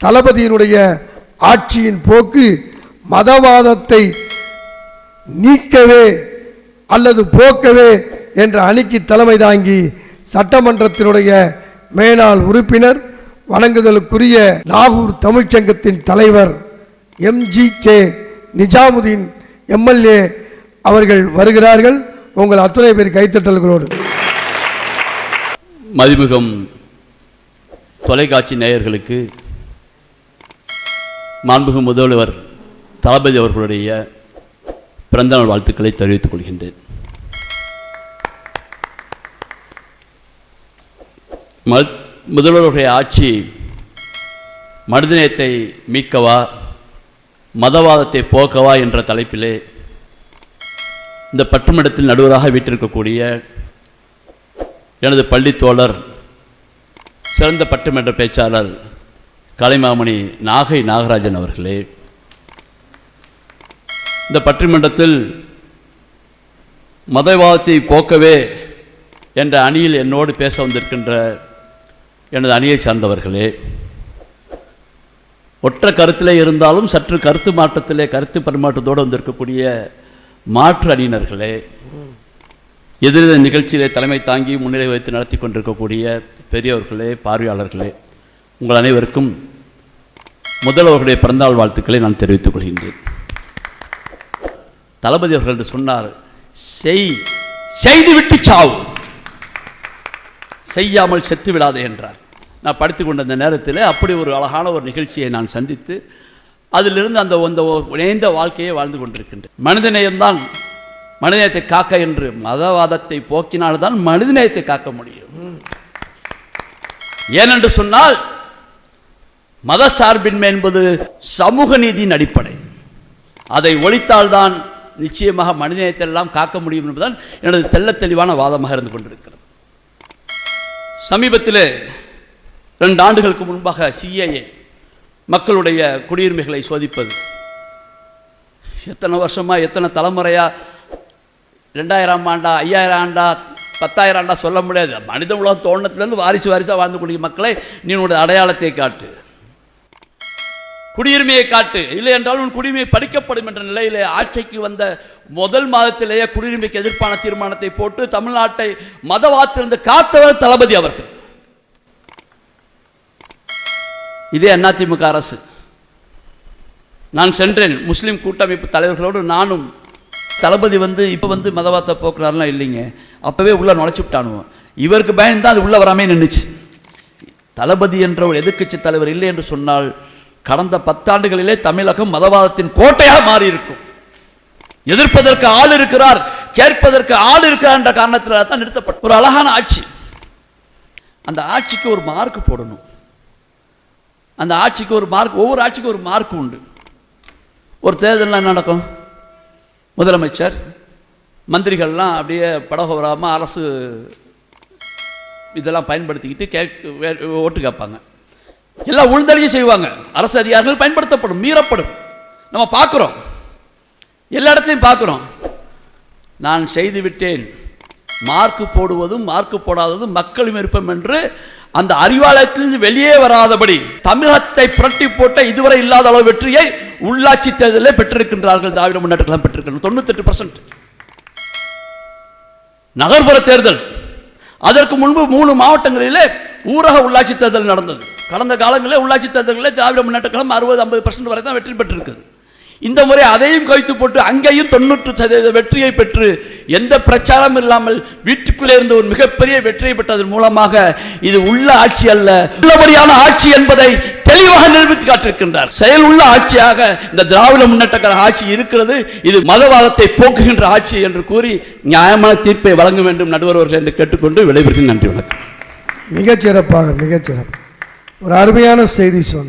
தளபதியினுடைய ஆட்சியின் போக்கு மதவாதத்தை நீக்கவே அல்லது போக்கவே என்ற அணிக்கு தலைமை தாங்கி சட்டமன்றத்தினுடைய மேலாள் உறுப்பினர் வணங்குதலுக்குரிய லாகூர் தமிழ்ச்சங்கத்தின் தலைவர் எம்ஜி கே. நிஜாமுதீன் எம்எல்ஏ அவர்கள் வருகிறார்கள். உங்கள் அத்தனை பேர் கைத்தட்டல்களோடு. மதிமுகம் தொலைக்காட்சி நேயர்களுக்கு மாண்புகு முதல்வர் தளபதி அவர்களுடைய பிறந்தநாள் வாழ்த்துக்களை தெரிவித்துக் கொள்கின்றேன். ம- முதல்வருடைய ஆட்சி மனிதநேயத்தை மீட்கவா மதவாதத்தை போக்கவா என்ற தலைப்பிலே இந்த பட்டுமடத்தில் நடுவராக வீட்டிருக்கக்கூடிய எனது பள்ளி தோழர் சிறந்த பட்டுமன்ற பேச்சாளர் கலைமாமணி நாகை நாகராஜன் அவர்களே இந்த பட்டிமன்றத்தில் மதவாதத்தை போக்கவே என்ற அணியில் என்னோடு பேச வந்திருக்கின்ற எனது அணியை சார்ந்தவர்களே ஒற்ற கருத்திலே இருந்தாலும் சற்று கருத்து மாற்றத்திலே கருத்து பரிமாற்றத்தோடு வந்திருக்கக்கூடிய மாற்று அணியினர்களே எதிர்ந்த நிகழ்ச்சியிலே தலைமை தாங்கி முன்னிலை வைத்து நடத்தி கொண்டிருக்கக்கூடிய பெரியவர்களே பார்வையாளர்களே உங்கள் அனைவருக்கும் முதல்வர்களுடைய பிறந்தநாள் வாழ்த்துக்களை நான் தெரிவித்துக் கொள்கின்றேன். தளபதி அவர்கள் என்று சொன்னார் செய் செய்து விட்டு சாவு. செய்யாமல் செத்து விடாதே என்றார். நான் படித்துக் கொண்ட அந்த நேரத்தில் அப்படி ஒரு அழகான ஒரு நிகழ்ச்சியை நான் சந்தித்து அதிலிருந்து அந்த அந்த இணைந்த வாழ்க்கையை வாழ்ந்து கொண்டிருக்கின்றேன். மனிதநேயம்தான் மனிதநேயத்தை காக்க என்று மதவாதத்தை போக்கினால்தான் மனிதநேயத்தை காக்க முடியும். ஏனென்று சொன்னால் மத சார்பின்மை என்பது சமூக நீதியின் அடிப்படை. அதை ஒழித்தால்தான் நிச்சயமாக மனிதநேயத்தை எல்லாம் காக்க முடியும் என்பதுதான் எனது தெல்ல தெளிவான வாதமாக இருந்து கொண்டிருக்கிறது. சமீபத்தில் ரெண்டு ஆண்டுகளுக்கு முன்பாக சிஏஏ மக்களுடைய குடியுரிமைகளை சோதிப்பது. எத்தனை வருஷமா எத்தனை தலைமுறையா ரெண்டாயிரம் ஆண்டா ஐயாயிரம் ஆண்டா பத்தாயிரம் ஆண்டா சொல்ல முடியாது. மனித உலகம் தோண்டத்துலேருந்து வாரிசு வாரிசாக வாழ்ந்து கூடிய மக்களை நீ உன்னுடைய அடையாளத்தை காட்டு. குடியுரிமையை காட்டு. இல்லை என்றால் உன் குடியுரிமை படிக்கப்படும் என்ற நிலையிலே ஆட்சிக்கு வந்த முதல் மாதத்திலேயே குடியுரிமைக்கு எதிர்ப்பான தீர்மானத்தை போட்டு தமிழ்நாட்டை மதவாத்திலிருந்து காத்தவர் தளபதி அவர்கள். இதே அதிமுக அரசு. நான் சென்றேன். முஸ்லீம் கூட்டமைப்பு தலைவர்களோடு நானும் தளபதி வந்து இப்போ வந்து மதவாத்த போக்குறாருலாம் இல்லைங்க. அப்போவே உள்ளே நுழைச்சி விட்டானுவோம் இவருக்கு பயந்தான் அது உள்ளே வராமே நின்றுச்சு தளபதி என்ற ஒரு எதிர்க்கட்சி தலைவர் இல்லை என்று சொன்னால் கடந்த பத்தாண்டுகளிலே தமிழகம் மதவாதத்தின் கோட்டையாக மாறி இருக்கும் எதிர்ப்பதற்கு ஆள் இருக்கிறார் கேட்பதற்கு ஆள் இருக்கிறார் என்ற காரணத்தில் தான் நிறுத்தப்பட்ட ஒரு அழகான ஆட்சி. அந்த ஆட்சிக்கு ஒரு மார்க் போடணும். அந்த ஆட்சிக்கு ஒரு மார்க் ஒவ்வொரு ஆட்சிக்கும் ஒரு மார்க் உண்டு. ஒரு தேர்தலில் என்ன நடக்கும்? முதலமைச்சர் மந்திரிகள்லாம் அப்படியே படகோராமல் அரசு இதெல்லாம் பயன்படுத்திக்கிட்டு கேட்க ஓட்டு கேட்பாங்க. எல்லாம் உழுந்தடிச்சு செய்வாங்க. அரசு அதிகாரிகள் பயன்படுத்தப்படும் மீறப்படும். நம்ம பார்க்குறோம். எல்லா இடத்துலையும் பார்க்குறோம். நான் செய்து விட்டேன். மார்க்கு போடுவதும் மார்க்கு போடாததும் மக்கள் விருப்பம் என்று அந்த அறிவாலயத்திலிருந்து வெளியே வராதபடி தமிழகத்தை புரட்டி போட்ட இதுவரை இல்லாத அளவு வெற்றியை உள்ளாட்சி தேர்தலில் பெற்றிருக்கின்றார்கள். திராவிட முன்னேற்ற பெற்றிருக்கின்றனர் தொண்ணூத்தெட்டு பர்சன்ட் நகர்ப்புற தேர்தல். அதற்கு முன்பு மூணு மாவட்டங்களிலே ஊரக உள்ளாட்சி தேர்தல் நடந்தது. கடந்த காலங்களில் உள்ளாட்சி தேர்தல்களில் திராவிட முன்னேற்ற கழகம் அறுபது ஐம்பது பர்சன்ட் வரை தான் வெற்றி பெற்றிருக்குது. இந்த முறை அதையும் கவித்து போட்டு அங்கேயும் தொண்ணூற்று சதவீத வெற்றியை பெற்று எந்த பிரச்சாரம் இல்லாமல் வீட்டுக்குள்ளே இருந்த ஒரு மிகப்பெரிய வெற்றியை பெற்றதன் மூலமாக இது உள்ள ஆட்சி அல்ல. உள்ளபடியான ஆட்சி என்பதை தெளிவாக நிரூபித்து காட்டிருக்கின்றார் செயல் உள்ள ஆட்சியாக இந்த திராவிட முன்னேற்ற கழக ஆட்சி இருக்கிறது. இது மதவாதத்தை போக்குகின்ற ஆட்சி என்று கூறி நியாயமான தீர்ப்பை வழங்க வேண்டும் நடுவர்கள் என்று கேட்டுக்கொண்டு விளைவிற்கு நன்றி வணக்கம். மிகச்சிறப்பாக மிகச்சிறப்பு. ஒரு அருமையான செய்தி சொன்னார்.